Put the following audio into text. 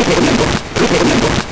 Supermembo, Supermembo, Supermembo.